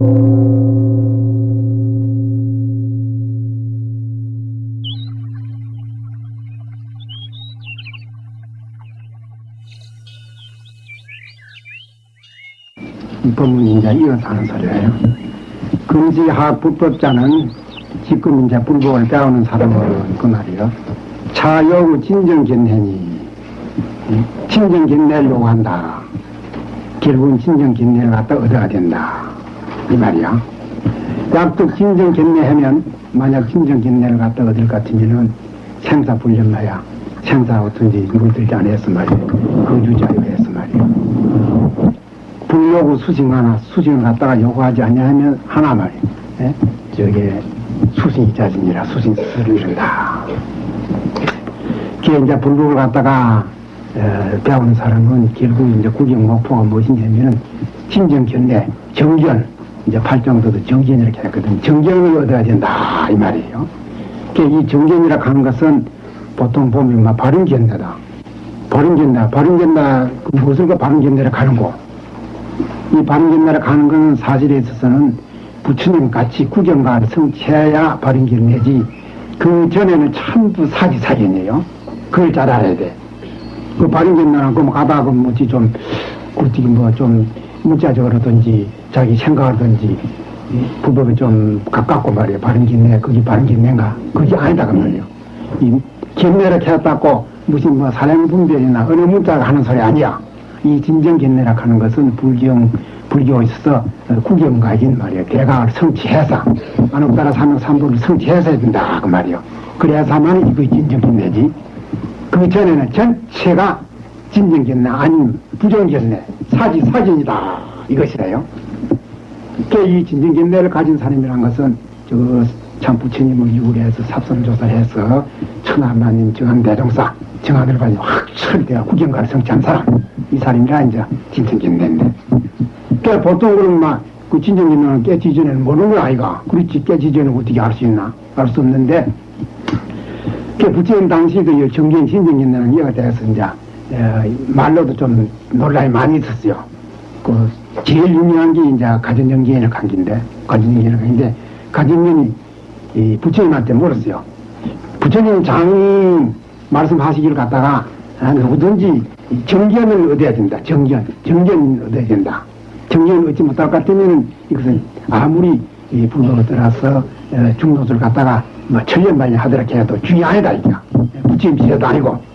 이 법문이 이제 하는 소리예요. 금지학 불법자는 지금 이제 불법을 배우는 사람은 그 말이요. 차여우 진정견내니 진정견내려고 한다. 결국은 진정견내를 갖다 얻어야 된다. 이 말이야. 약속 진정견내하면 만약 진정견내를 갖다 얻을 것 같으면은 생사불련마야 생사 어떤지 물들지 않았어 말이야. 거주자요 했어 말이야. 불요구 수징 하나 수징을 갖다가 요구하지 않냐면 하나 말이야. 예? 저게 수징이 자신이라 수징스를 이른다. 그게 이제 불법을 갖다가 어, 배우는 사람은 결국 이제 구경 목표가 무엇이냐면은 진정견내 정견 이제 팔정도도 정견 이렇게 했거든. 정견을 얻어야 된다 이 말이에요. 그이 정견이라 하는 것은 보통 보면 막 바른 견내다. 바른 견내, 바른 그 무엇을 그 바른 견내를 가는 거. 이 바른견내를 가는 것은 사실에 있어서는 부처님 같이 구경가를 성취해야 바른 견내지 그 전에는 전부 사기 사견이에요. 그걸 잘 알아야 돼. 그 바른견내는 그 가다가 뭐지 좀 어떻게 뭐좀 문자적으로든지 자기 생각하든지 불법에 좀 가깝고 말이에요. 바른견내 그게 바른견내인가? 그게 아니다 그 말이에요. 이 견내를 캐었다고 무슨 뭐 사량분별이나 어느 문자가 하는 소리 아니야. 이 진정견내라 하는 것은 불경, 불교에 있어서 구경가인 말이에요. 대각을 성취해서, 안옥따라 삼명 삼보를 성취해서 해야 된다. 그 말이에요. 그래야만 이거 진정견내지. 그 전에는 전체가 진정견내, 아닌 부정견내, 사지, 사진이다. 이것이래요. 이 진정견내를 가진 사람이란 것은 저참 부처님을 유래해서 삽선조사해서 천하만님 정한 대종사 정한을 가지고 확철 대가 구경가를 성취한 사람. 이 사람이라 이제 진정견내인데. 그 보통 그런 막그 진정견내는 깨지 전에는 모르는 거 아이가 그렇지 깨지 전에 어떻게 알 수 있나? 알 수 없는데. 그 부처님 당시 그 정견 진정견내는 이해가 돼서 이제 에, 말로도 좀 논란이 많이 있었어요 그 제일 유명한 게 이제 가전정기인의 관계인데 가전정기인의 관계인데 가전정이 이 부처님한테 물었어요. 부처님 장 말씀하시기를 갖다가 아, 누구든지 정견을 얻어야 된다. 정견. 정견을 얻어야 된다. 정견을 얻지 못할 것 같으면 이것은 아무리 이 떠나서 어, 중도를 갖다가 뭐 천년만년 하더라 해도 중요하다 이거. 부처님 지혜도 아니고.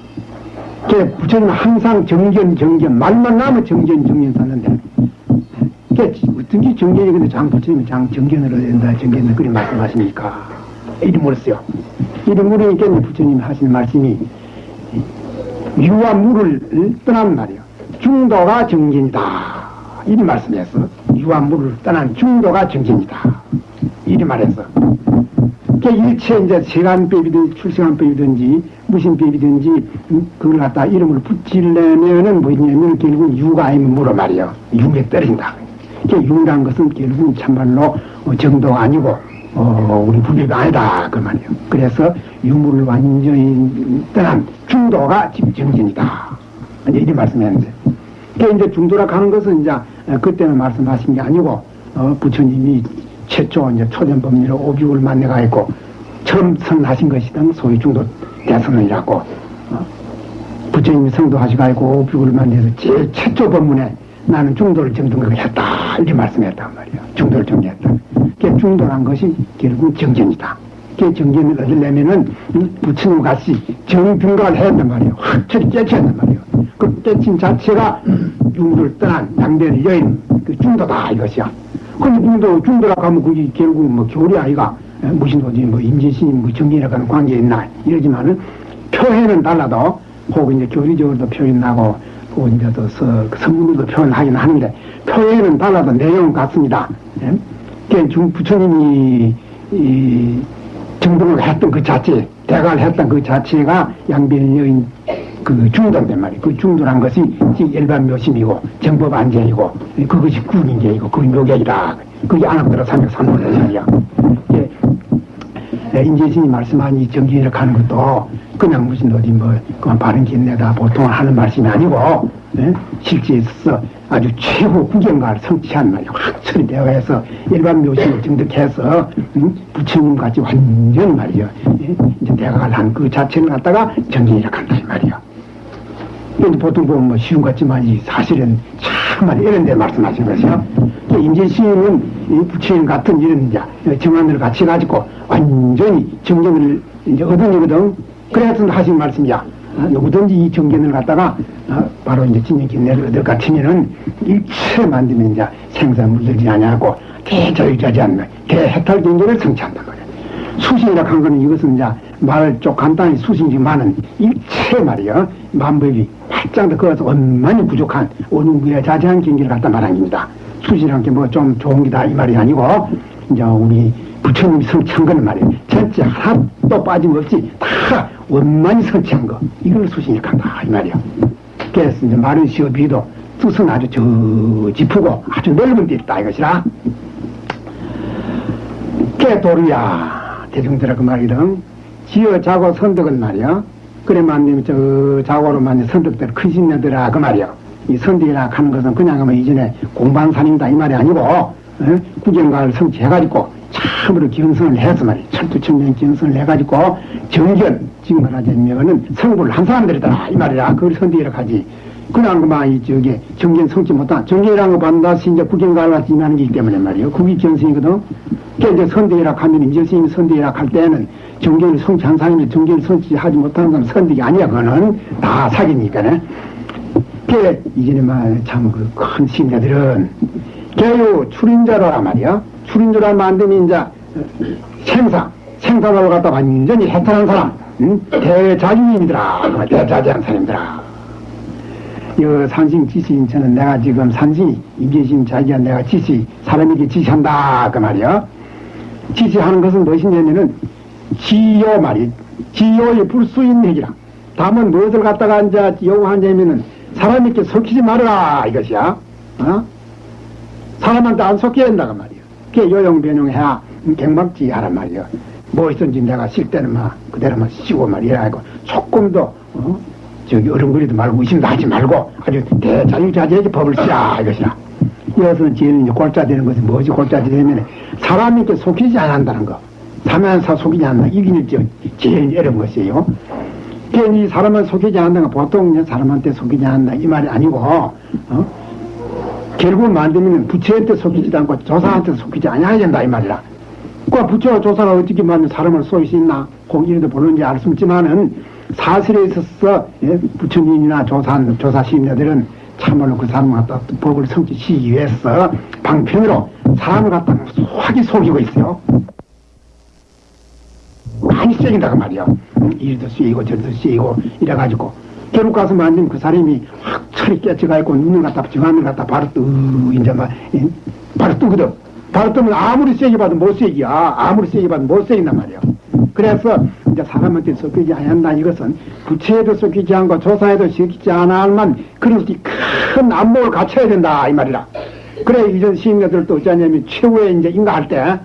그 부처님은 항상 정견 정견 말만 나면 정견 정견 썼는데 어떤 게 정견이 근데 장 부처님은 장 얻어야 된다. 정견을 그리 말씀하십니까? 물었어요. 이리 물으니까 부처님이 하시는 말씀이 유와 물을 떠난 말이요. 중도가 정견이다. 이리 말씀했어. 유와 물을 떠난 중도가 정견이다. 이리 말했어. 그 일체 이제 세간법이든지 출생한법이든지 무신법이든지 그걸 갖다 이름을 붙이려면은 뭐냐면 결국 유가 아니면 물어 말이요. 유에 떨어진다. 그 유란 것은 결국 참말로 정도가 아니고 어, 우리 불법이 아니다. 그 말이에요. 그래서 유물을 완전히 떠난 중도가 지금 정진이다. 이제 이렇게 말씀했는데. 그 이제 중도라 하는 것은 이제 그때는 말씀하신 게 아니고, 어, 부처님이 최초 이제 초전 법리로 오규를 만나가 있고, 처음 선하신 것이던 소위 중도 대선언이라고, 어, 부처님이 성도하시고 있고 오규를 만나서 제일 최초 법문에 나는 중도를 정등을 했다. 이렇게 말씀했단 말이에요. 중도를 정리했다. 그 중도란 것이 결국 정견이다. 그 정견을 얻으려면은 부처님 같이 정등각을 해야 한단 말이에요. 확철히 깨쳐야 한단 말이에요. 그 깨친 자체가 중도를 떠난 양대를 여인 그 중도다 이것이야. 근데 중도, 중도라고 하면 그게 결국 뭐 교리 아이가 무슨 어디 뭐 임재신임 뭐 정견이라고 하는 관계 있나 이러지만은 표현은 달라도 혹은 이제 교리적으로도 표현하고 또 이제 또 선문으로도 표현하긴 하는데 표현은 달라도 내용은 같습니다. 예? 중 부처님이 이 정동을 했던 그 자체, 대가를 했던 그 자체가 양변 여인 그 중도된 말이에요. 그 중도란 것이 일반 묘심이고 정법 안제이고 그것이 구인계이고 그게 묘계이라. 그게 안학들어 303원이야. 예, 인재 신이 말씀한 이 정기를 가는 것도 그냥 무슨 어디 뭐 그만 바른 긴내다 보통 하는 말씀이 아니고 예? 실제 있어서 아주 최고 구경가를 성취한 말이야. 확철이 되어서 일반 묘식을 증득해서 음? 부처님 같이 완전 말이야. 예? 이제 대가를 한 그 자체를 갖다가 정진이라 한다 이 말이야. 보통 보면 뭐 쉬운 것 같지만 이 사실은 참말 이런 데 말씀하신 것이요. 임재 시인은 이 부처님 같은 이런 이제 정안을 같이 가지고 완전히 정경을 이제 얻어내거든. 그래서 하신 말씀이야. 아, 누구든지 이 정견을 갖다가 아, 바로 이제 견내를 얻을 같으면은 일체 만들면 이제 생사 물들지 아니하고 대자유자지 않는 대해탈 경계를 말이야. 수신이라 한 거는 이것은 이제 말을 좀 간단히 수신이지만은 일체 말이야 만법이 팔짱도 그어서 원만히 부족한 원흉부의 자세한 경기를 갖다 말한 겁니다. 수신이란 게 뭐 좀 좋은 게다 이 말이 아니고 이제 우리 부처님이 성취한 거는 말이에요. 전체 하나도 빠짐없이 다 원만히 성취한 거 이걸 수신이 간다 이 말이야. 그래서 이제 마른 시어비도 뜻은 아주 저 짚고 아주 넓은 데 있다 이것이라. 깨도루야 대중들아 그 말이든 지어 자고 선덕은 말이야. 그래만 되면 저 자고로 만든 선덕들 큰 신녀들아 그 말이야. 이 선덕이라 하는 것은 그냥 하면 이전에 사람이다 이 말이 아니고 어? 구경가를 성취해가지고 참으로 기원성을 해서 말이야. 철두천년 기원성을 해가지고 정견 지금 말하자면은 성불을 한 사람들이다 이 말이야. 그걸 선덕이라 하지. 그냥 그만 이 저기 정견 성취 못한 정견이라는 거 반드시 이제 구경가를 같이 임하는 게 있기 때문에 말이에요 그게 견성이거든 그러니까 이제 선대이라 하면 임재 스님이 선대이라 할 때는 정견을 성취한 사람이 정견을 성취하지 못하는 사람 선대가 아니야 그거는. 다 사기니까네 그 이전에 말참 그 큰 신자들은 개요 출인자라 말이야. 출인자라 만들면 이제 생사 생사를 갖다 완전히 해탈한 사람. 응? 대자유인이더라. 대자재한 사람이더라. 이 산신 지시인 저는 내가 지금 산신이 임재신 자기가 내가 지시 사람에게 지시한다. 그 말이야 지시하는 것은 무엇이냐면은 지요 말이 지요의 불수인 얘기라. 다만 무엇을 갖다가 이제 요구하냐면은 사람에게 속히지 말아라 이것이야. 어? 사람한테 안 속여야 된다고 말이야. 그게 요용 변용해야 갱박지 하란 말이야. 무엇이든지 내가 쉴 때는 막 그대로만 쉬고 말이야 하고 조금도 어? 저기 어른거리도 말고 의심도 하지 말고 아주 대자유자재하게 법을 쓰라 이것이야 이것은 제일 이제 골자 되는 것은 뭐지 골자 되면 사람에게 속이지 않는다는 거. 사면사 속이지 않는다. 이게 이제 제일 어려운 것이에요. 괜히 사람을 속이지 않는다 보통 이제 사람한테 속이지 않는다. 이 말이 아니고 어? 결국 만들면 부처한테 속이지도 않고 조사한테 속이지 않아야 된다 이 말이라. 그 부처와 조사가 어떻게 만든 사람을 쏘일 수 있나? 공인도 모르는지 알 수 없지만은 사실에 있어서 예, 부처님이나 조사 조사 시인자들은 참말로 그 사람을 갖다 법을 성취시키기 위해서 방편으로 사람을 갖다 확히 속이고 있어요. 많이 쎄긴다고 말이야. 이리도 쎄이고 저리도 쎄이고 이래가지고 결국 가서 만든 그 사람이 확 철이 깨쳐가있고 눈을 갖다 정안을 갖다 바로 뜨 이제 막 예? 바로 뜨거든. 바로 뜨면 아무리 세게 봐도 못 세기야. 아무리 세게 봐도 못 세긴단 말이야. 그래서 이제 사람한테 섞이지 않는다 이것은 부채에도 섞이지 않고 조사에도 섞이지 않을만 그런 큰 안목을 갖춰야 된다 이 말이라. 그래 이전 시인들도 어쩌냐면 최후의 이제 인가할 때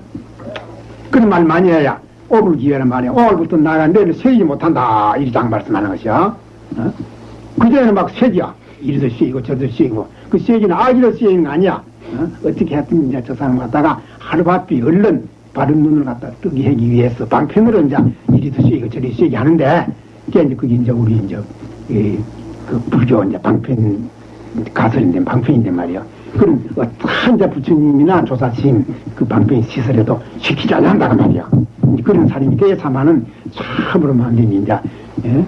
그런 말 많이 해야 오불 기회는 말이야. 오늘부터 나가 내일 세지 못한다 이리 장 말씀하는 것이야. 어? 그전에는 막 세기야. 이리도 세이고 저도 세이고 그 세기는 아기로 세이는 거 아니야. 어? 떻게 했든 이제 저 사람 갖다가 하루 바삐 얼른 바른 눈을 갖다 뜨게 하기 위해서 방편으로 이제 이리도 쐬고 저리 쐬게 하는데 그게 이제 그게 이제 우리 이제 이, 그 불교 이제 방편 가설인데 방편인데 말이야. 그럼 이제 부처님이나 조사심 그 방편 시설에도 시키지 않는다고 말이야. 그런 사람이 돼야만은 참으로 만든 이제 예?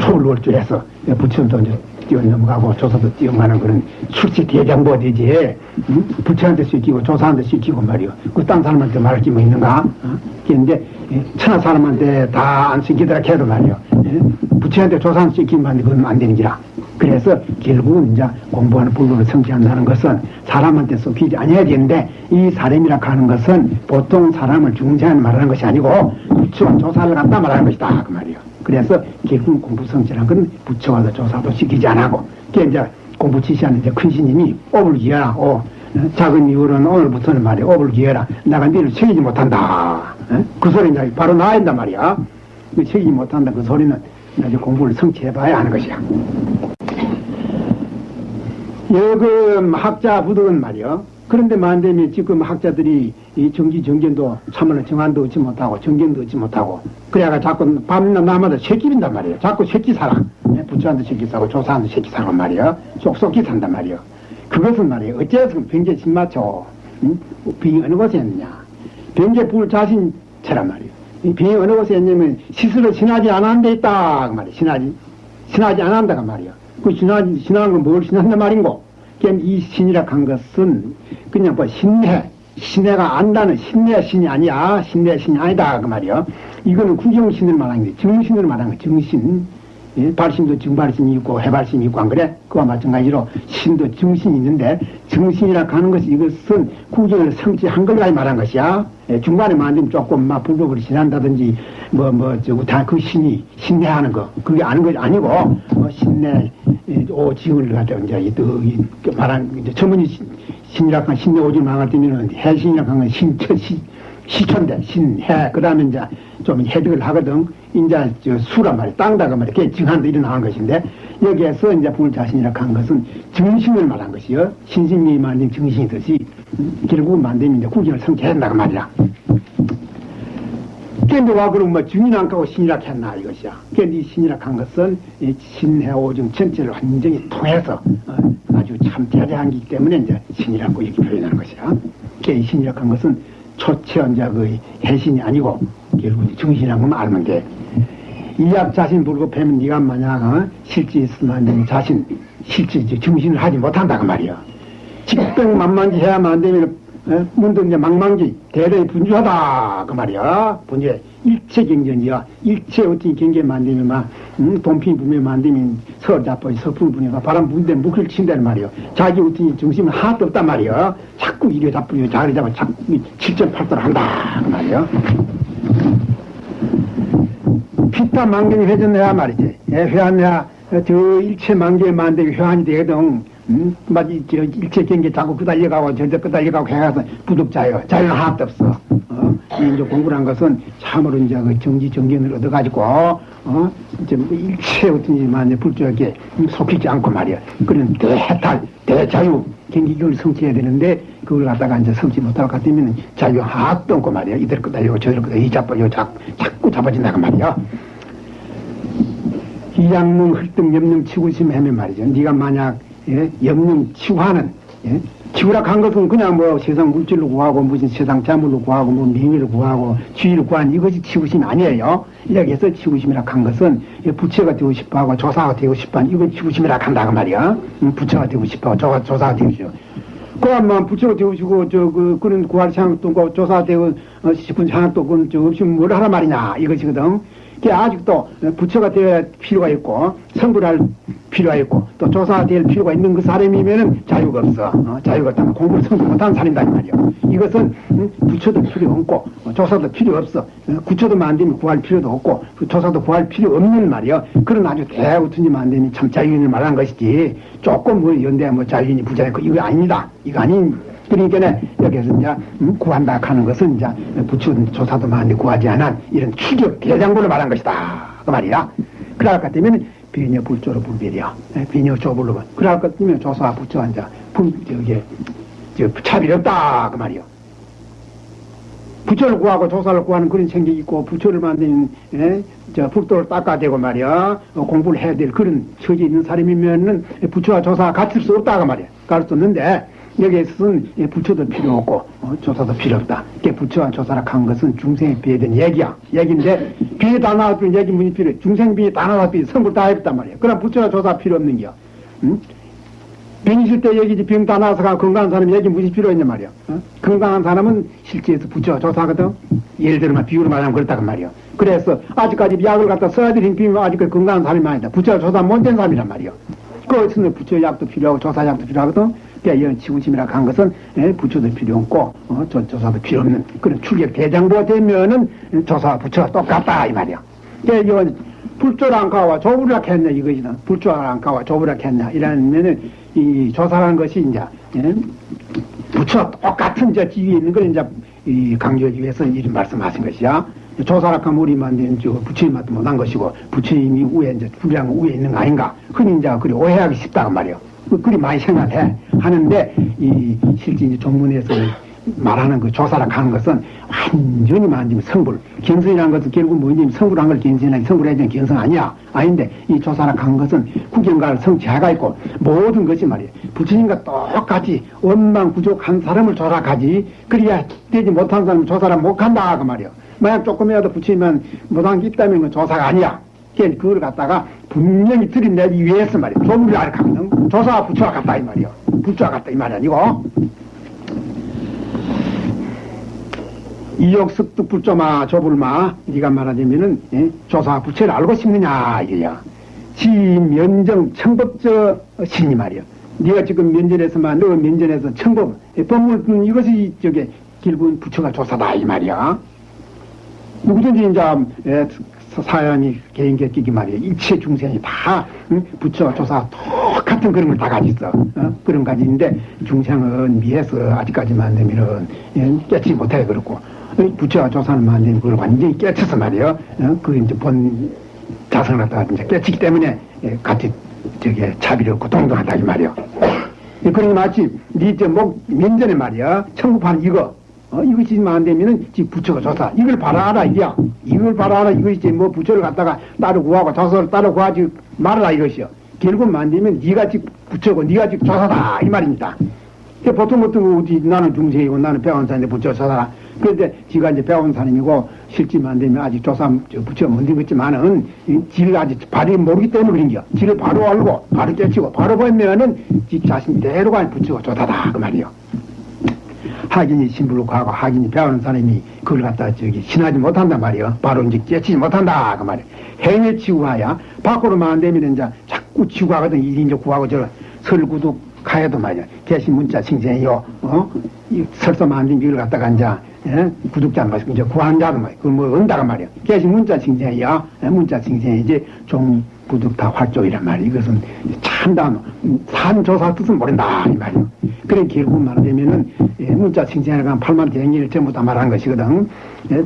초월월주해서 부처님도 이제 뛰어넘어가고 조사도 뛰어가는 그런 출시 대장부 되지. 응? 부처한테 시키고 조사한테 시키고 말이요 그 딴 사람한테 말할 게 뭐 있는가? 어? 그런데 천하 사람한테 다 안 시키더라 해도 말이요 예? 부처한테 조사한 시키면 그건 안 되는 기라. 그래서 결국은 이제 공부하는 불로를 성취한다는 것은 사람한테 속히지 아니어야 되는데 이 사람이라 하는 것은 보통 사람을 중재하는 말하는 것이 아니고 부처와 조사를 갖다 말하는 것이다. 그 말이요 그래서 결국 공부 성취란 건 부처와도 조사도 시키지 않고 이제 공부 지시하는 이제 큰 스님이 업을 기해라. 어, 작은 이유로는 오늘부터는 말이야. 업을 기해라. 내가 니를 책이지 못한다. 어? 그 소리 이제 바로 나야 한단 말이야. 그 책이지 못한다. 그 소리는 이제 공부를 성취해봐야 하는 것이야. 여금 학자 부득은 말이요. 그런데 만되면 지금 학자들이 이 정기 정견도 참으로 정한도 얻지 못하고 정견도 얻지 못하고 그래가 자꾸 밤낮 남마다 새끼 빈단 말이에요. 자꾸 새끼 살아. 예, 부처한테 새끼 사고 조사한테 새끼 사고 말이요. 쏙쏙히 산단 말이요. 그것은 말이에요. 어째서 병제 신맞춰 응? 병이 어느 곳에 있느냐. 병제 불 자신처란 말이에요. 이 병이 어느 곳에 있냐면 스스로 신하지 않은 데 있다. 그 말이에요. 신하지. 신하지 않는다가 말이에요. 그 신하지, 신하는 건뭘 신한단 말인고. 그러니까 이 신이라 한 것은 그냥 뭐 신내, 신내가 안다는 신내 신이 아니야. 신내 신이 아니다. 그 말이요. 이거는 구경신을 말하는 게 정신을 말하는 거 정신. 예? 발심도 증발심이 있고 해발심이 있고 안 그래? 그와 마찬가지로 신도 정신이 있는데 정신이라 하는 것이 이것은 구경을 성취 한 걸까지 말한 것이야. 예, 중간에 만들면 조금 막 불법을 지난다든지 뭐 뭐 저거 다 그 신이 신내하는 거 그게 아는 것이 아니고 뭐 신내 예, 오징을 가지고 이제 이, 또, 이, 그 말한 이제 전문이 신- 신이라 한 신내 오징 망할 때면은 해신이라 하는 신처 시 시천대 신해 그다음에 이제 좀 해득을 하거든 이제 저 수란 말이야 땅다가 말이야. 그게 증한도 일어나는 것인데 여기에서 이제 불 자신이라 한 것은 정신을 말한 것이요. 신신이 만든 정신이듯이 음, 결국 만들면 이제 구경을 성취한다고 말이야. 근데 와 그럼 뭐 증인 안 가고 신이라 했나 이것이야. 근데 이 신이라 한 것은 이 신해 오중 전체를 완전히 통해서 어, 아주 참 대대한기 때문에 이제 신이라고 이렇게 표현하는 것이야. 그이 신이라 한 것은 초체 이제 그 해신이 아니고 결국 정신이란 것만 알면 돼. 이약 자신 불고 뵈면 네가 만약 어? 실제 있으면 네 자신 실제 이제 정신을 하지 못한다 그 말이야. 직병만만지 해야만 안 되면 어? 문득 이제 망망지 대단히 분주하다 그 말이야. 분주해. 일체 경전이야. 일체 어떤 경계만 되면 막 음, 돈피 부면 만되면 서울 잡고 서풍 부니까 바람 부는데 묵을 친다는 말이야. 자기 어떤 정신은 하나도 없단 말이야. 자꾸 이래 잡고 자리 잡아 자꾸 7.8도를 한다 그 말이야. 피타 만경이 회전해야 말이지. 예, 회한해야 저 일체 만경에 만들기 회한이 되거든. 음, 맞지, 저 일체 경계 자꾸 끄달려가고 저저 끄달려가고 해가서 부득자요. 자유는 하나도 없어. 어, 이 이제 공부를 한 것은 참으로 이제 그 정지 정견을 얻어가지고, 어, 이제 뭐 일체 어떤지만 불조하게 속히지 않고 말이야. 그런 대해탈, 대자유 경기를 성취해야 되는데, 그걸 갖다가 이제 성취 것 같으면 자유 하나도 없고 말이야. 이들 끄달리고 저들 끄달리고 이 잡고 요 잡, 자꾸 잡아진다고 말이야. 이양능 흘등 염능 치구심 하면 말이죠. 네가 만약 예? 염능 치구하는 예? 치구라 한 것은 그냥 뭐 세상 물질로 구하고 무슨 세상 재물로 구하고 뭐 명예를 구하고 지위를 구하는 이것이 치구심이 아니에요. 여기에서 치구심이라 한 것은 예, 부처가 되고 싶어하고 조사가 되고 싶어하는 이건 치구심이라 한다 그 말이야. 음, 부처가 되고 싶어하고 조사, 조사가 되고 싶어. 그만 부처가 되고 싶고 저그 그런 구할 생각도 없고 조사 되고 어, 싶은 생각도 없고 저 없으면 뭘 하란 말이냐 이것이거든. 그 아직도 부처가 될 필요가 있고 성불할 필요가 있고 또 조사가 될 필요가 있는 그 사람이면은 자유가 없어. 어, 자유가 없다면 공부를 성불 못하는 사람이다 이 말이야. 이것은 음, 부처도 필요 없고 어, 조사도 필요 없어. 어, 구처도 만들면 구할 필요도 없고 그 조사도 구할 필요 없는 말이야. 그런 아주 대우튼지 만들면 참 자유인을 말한 것이지. 조금 뭐 연대 뭐 자유인이 부자였고 이거 아닙니다. 이거 아닌 그러니까 여기서 이제 음, 구한다 하는 것은 이제 부처 조사도 많이 구하지 않은 이런 추격 대장부를 말한 것이다. 그 말이야. 그럴 것 같으면 비녀 불조로 불별이야. 비녀 조불로 그럴 것 같으면 조사 부처 이제 불 저기 저 차별이 없다 그 말이야. 부처를 구하고 조사를 구하는 그런 생각이 있고 부처를 만드는 에, 저 불도를 닦아대고 말이야 어, 공부를 해야 될 그런 처지에 있는 사람이면은 부처와 조사가 같을 수 없다 그 말이야. 갈수 없는데 여기에서는 예, 부처도 필요 없고 어, 조사도 필요 없다. 이게 부처와 조사라 한 것은 중생에 비해된 얘기야. 얘기인데 비에 다 나왔더니 얘기 문이 필요해. 중생 비에 다 나왔더니 성불 다 했단 말이야. 그럼 부처와 조사 필요 없는 거야. 응? 병 있을 때 얘기지 병 다 나와서 가 건강한 사람이 얘기 무슨 필요 있냐 말이야. 어? 건강한 사람은 실제에서 부처와 조사거든. 예를 들면 비유로 말하면 그렇다고 말이야. 그래서 아직까지 약을 갖다 써야 되는 비면 아직까지 건강한 사람이 아니다. 부처와 조사 못된 사람이란 말이야. 그것은 부처 약도 필요하고 조사 약도 필요하거든. 그러니까 이런 지구심이라 한 것은 예, 부처도 필요 없고 어, 조, 조사도 필요 없는 그런 출격 대장부가 되면은 조사와 부처가 똑같다 이 말이야. 그러니까 불조랑가와 조부락했냐 이것이다. 불조랑가와 조부락했냐 이러면은 이 조사라는 것이 이제 예? 부처 똑같은 저 지위에 있는 걸 이제 이 강조하기 위해서 이런 말씀하신 것이야. 조사락하면 우리 만든 저 부처님한테 못한 것이고 부처님이 위에 이제 불량 위에 있는 거 아닌가 흔히 이제 그리 오해하기 쉽다고 말이요. 그- 그리 많이 생각해. 하는데, 이, 실제 이제 종문에서 말하는 그 조사라 하는 것은 완전히 만지면 성불. 견성이라는 것은 결국 뭐냐면 성불한 걸 견성이나 성불해야지 견성 아니야. 아닌데, 이 조사라 하는 것은 구경가를 성취해가 있고, 모든 것이 말이야. 부처님과 똑같이 원망 부족한 사람을 조사하지. 그래야 되지 못한 사람을 조사를 못 한다. 그 말이야. 만약 조금이라도 부처님은 못한 게 있다면 그 조사가 아니야. 그러니까 그걸 갖다가 분명히 들이내기 위해서 말이야. 조문을 알카거든. 조사와 부처와 같다 이 말이야. 부처와 같다 이 말이 아니고. 이욕습득 불조마 조불마 네가 말하자면은 예? 조사 부처를 알고 싶느냐 이거야. 지 면정 청법저 신이 말이야. 네가 지금 면전에서만 너 면전에서 청법 예, 법물 음, 이것이 저게 결국은 부처가 조사다 이 말이야. 누구든지 이제 예, 사람이 개인 객기기 말이야. 일체 중생이 다 응? 부처 조사 똑같은 그런 걸다 있어. 어? 그런 가지는데 중생은 미해서 아직까지만 되면은 예, 깨치 못해 그렇고 어, 부처가 조사를 만들면 그걸 완전히 깨쳐서 말이야. 어? 그 이제 본 자성을 갖다가 이제 깨치기 때문에 예, 같이 저게 차비를 없고 동등하다 이 말이야. 예, 그러니 마치 니저목 면전에 말이야. 청구판 이거 어, 이것이만 안 되면은 지 부처가 조사. 이걸 바라라, 이야. 이걸 바라라, 이것이지. 뭐 부처를 갖다가 따로 구하고 조사를 따로 구하지 말아라, 이것이요. 결국 만 되면 네가 지 부처고 네가 지 조사다, 이 말입니다. 보통 보통 어디 나는 중생이고 나는 배운 사람인데 부처 조사라. 그런데 지가 이제 실제만 안 되면 아직 조사 저 부처 못 되겠지만은 이 지를 아직 바로 모르기 때문에 그런겨. 지를 바로 알고 바로 깨치고 바로 보면은 지 자신대로 가 부처가 조사다, 그 말이요. 하긴이 신불로 가고 하긴이 배우는 사람이 그걸 갖다 저기 신하지 못한단 말이요. 바로 이제 깨치지 못한다 그 말이야. 행에 치구하야 밖으로만 안 되면 이제 자꾸 치구하거든 이제 구하고 저 설구도 가야도 말이야. 개신 문자 칭찬이요. 어? 이안 되면 이걸 갖다가 이제 예? 구독자 말 이제 자도 말이야. 그걸 뭐 은다가 말이야. 개신 문자 칭찬이요. 예? 문자 칭찬이지 종 부득다 활조이란 말이야. 이것은 참다 산조사 뜻은 모른다 이 말이야. 그래 결국 말하자면은 예, 문자 칭찬을 간 팔만 대행일 전부 다 말한 것이거든. 예,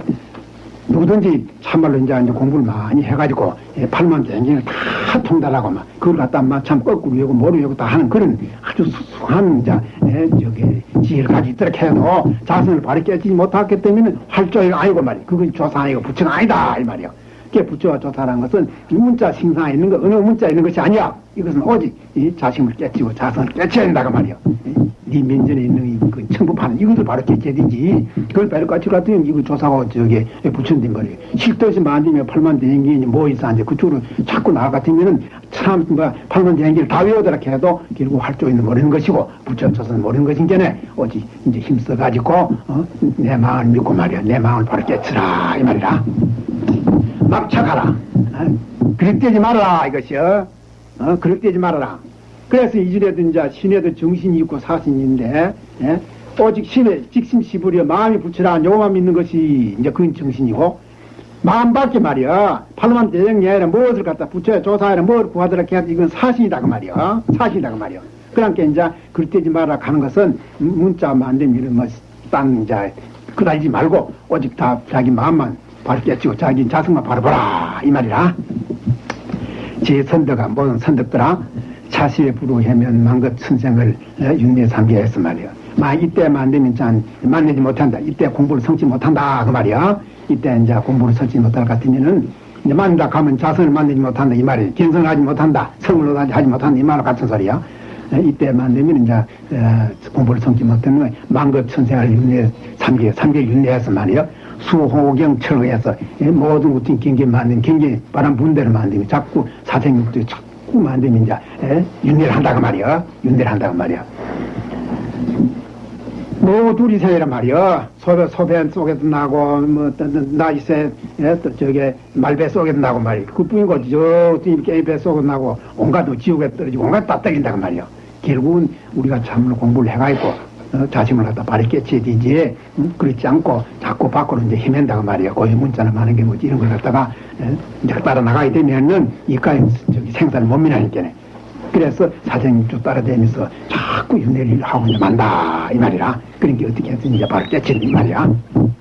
누구든지 참말로 이제, 이제 공부를 많이 해가지고 예, 팔만 대행을 다 통달하고 막 그걸 갖다 막참 거꾸로 외우고 모르고 다 하는 그런 아주 수수한 이제 예, 저기 지혜를 가지고 있도록 해도 자신을 바로 깨지지 못하기 때문에 활조가 아니고 말이야. 그건 조사 아니고 부처가 아니다 이 말이야. 그게 부처와 조사라는 것은 이 문자 신상에 있는 거 어느 문자에 있는 것이 아니야. 이것은 오직 이 자신을 깨치고 자성을 깨쳐야 된다고 말이야. 네 면전에 있는 이그 청부판 이것을 바로 깨쳐야 되지. 그걸 바로 까치고 같으면 이거 조사하고 저기 부처님 말이야. 실도시 만들면 팔만 대행기니 뭐 있어 이제 그쪽으로 자꾸 나아 같으면은 참 뭐 팔만 대행기를 다 외우더라 해도 결국 활조 있는 모르는 것이고 부처 조사는 모르는 것인 게네. 오직 이제 힘써 가지고 어? 내 마음을 믿고 말이야. 내 마음을 바로 깨치라 이 말이라. 막착하라. 어? 그릇되지 말아라, 이것이요. 어, 그릇되지 말아라. 그래서 이주에도 이제 신에도 정신이 있고 사신인데, 예? 오직 신에 직심 시부려 마음이 붙이라 요만 믿는 것이 이제 그건 정신이고, 마음 밖에 말이야. 팔만 대정이 아니라 무엇을 갖다 붙여야 조사하라 뭘 구하더라 해야 이건 사신이다 그 말이야. 사신이다 그 말이야. 그러니까 이제 그릇되지 말아라 하는 것은 문자만 안 되면 이런 뭐 딴 이제 그다지 말고 오직 다 자기 마음만 깨치고 자기 자성만 바로 보라 이 말이라. 제 선덕아 모든 선덕들아 자신의 부로하면 만것 천생을 윤례 삼게 했어 말이야 마 이때만 안 되면 짠 만나지 못한다. 이때 공부를 성치 못한다 그 말이야 이때 이제 공부를 성치 못할 것 같으면은 이제 만다 가면 자성을 만들지 못한다 이 말이야 견성을 하지 못한다 성을 하지 못한다 이 말과 같은 소리야 이때만 되면 이제 어, 공부를 성치 못하면 만것 천생을 윤례 삼계 삼계 윤례해서 말이야 수호경 철거해서 모든 우tin 경계 만든 경계 바람 분대를 만들면 자꾸 사생육도 자꾸 만들면 이제 에? 윤례를 한다고 말이야 윤례를 한다고 말이야 뭐 둘이 생이란 말이야 소배 소배 속에도 나고 뭐 나이새 또 저게 말배 속에도 나고 말이야 그뿐인 거지. 저 게임 배 속에 나고 온갖 지옥에 떨어지고 온갖 다 떨린다고 말이야 결국은 우리가 참으로 공부를 해가지고 어, 자신을 갖다 바로 되지 응? 그렇지 않고 자꾸 밖으로 이제 헤맨다고 말이야 고유 문자나 많은 게 뭐지 이런 걸 갖다가 에? 이제 따라 나가게 되면은 이까지 저기 생산을 못 미나니까네 그래서 사장님 쭉 따라다니면서 자꾸 윤회를 하고 이제 만다 이 말이라 그러니까 어떻게 해서 이제 바로 깨치는 이 말이야